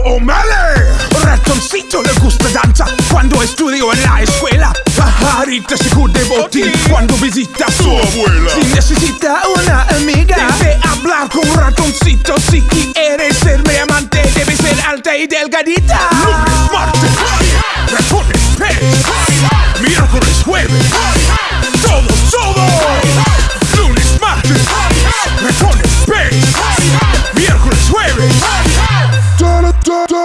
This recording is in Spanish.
Gustavo O'Malley. Ratoncito le gusta danza cuando estudió en la escuela. Pajarita se de botín cuando visita a su abuela. Si necesita una amiga, debe hablar con un ratoncito. Si quiere ser mi amante, debe ser alta y delgadita. Lunes, martes, ratones, pez. Miércoles, jueves. Dead.